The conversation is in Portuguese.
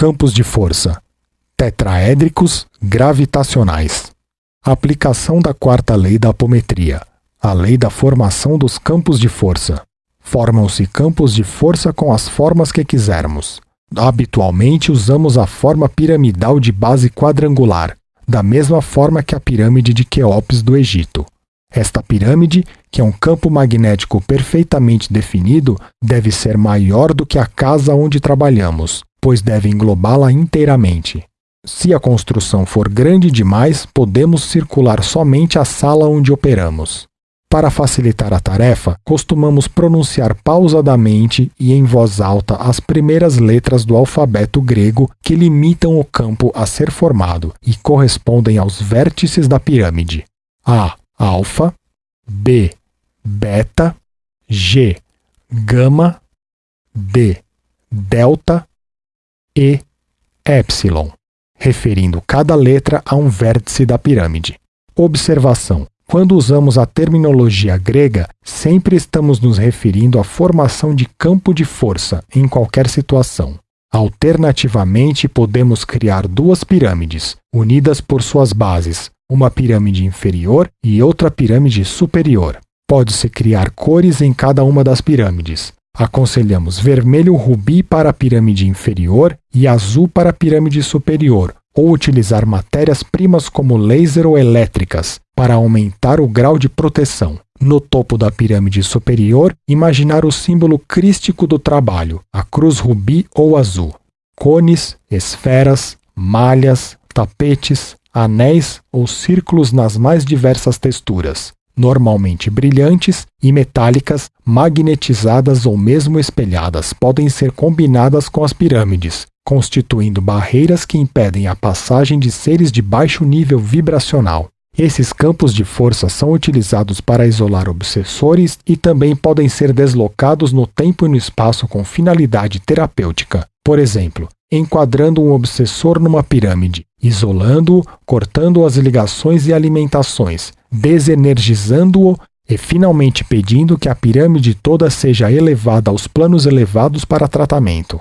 Campos de força tetraédricos gravitacionais. Aplicação da quarta lei da apometria, a lei da formação dos campos de força. Formam-se campos de força com as formas que quisermos. Habitualmente usamos a forma piramidal de base quadrangular, da mesma forma que a pirâmide de Queops do Egito. Esta pirâmide, que é um campo magnético perfeitamente definido, deve ser maior do que a casa onde trabalhamos, pois deve englobá-la inteiramente. Se a construção for grande demais, podemos circular somente a sala onde operamos. Para facilitar a tarefa, costumamos pronunciar pausadamente e em voz alta as primeiras letras do alfabeto grego que limitam o campo a ser formado e correspondem aos vértices da pirâmide. A. Alfa. B. Beta. G. Gama. D. Delta. E. Epsilon referindo cada letra a um vértice da pirâmide. Observação: quando usamos a terminologia grega, sempre estamos nos referindo à formação de campo de força em qualquer situação. Alternativamente, podemos criar duas pirâmides, unidas por suas bases, uma pirâmide inferior e outra pirâmide superior. Pode-se criar cores em cada uma das pirâmides. Aconselhamos vermelho rubi para a pirâmide inferior e azul para a pirâmide superior, ou utilizar matérias-primas como laser ou elétricas para aumentar o grau de proteção. No topo da pirâmide superior, imaginar o símbolo crístico do trabalho, a cruz rubi ou azul. Cones, esferas, malhas, tapetes, anéis ou círculos nas mais diversas texturas normalmente brilhantes, e metálicas, magnetizadas ou mesmo espelhadas, podem ser combinadas com as pirâmides, constituindo barreiras que impedem a passagem de seres de baixo nível vibracional. Esses campos de força são utilizados para isolar obsessores e também podem ser deslocados no tempo e no espaço com finalidade terapêutica. Por exemplo, enquadrando um obsessor numa pirâmide, isolando-o, cortando as ligações e alimentações, desenergizando-o e finalmente pedindo que a pirâmide toda seja elevada aos planos elevados para tratamento.